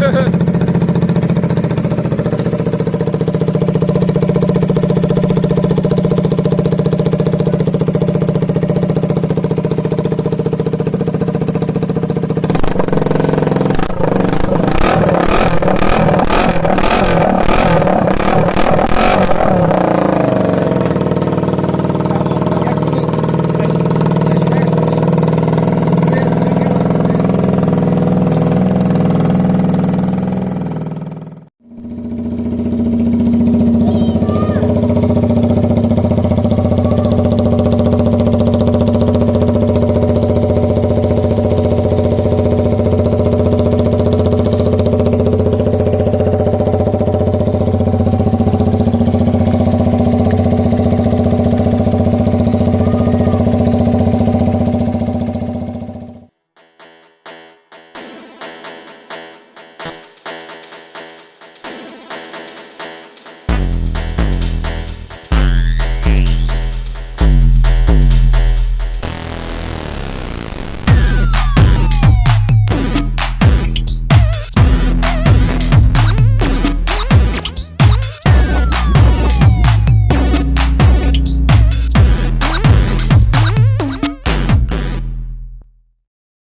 Woo!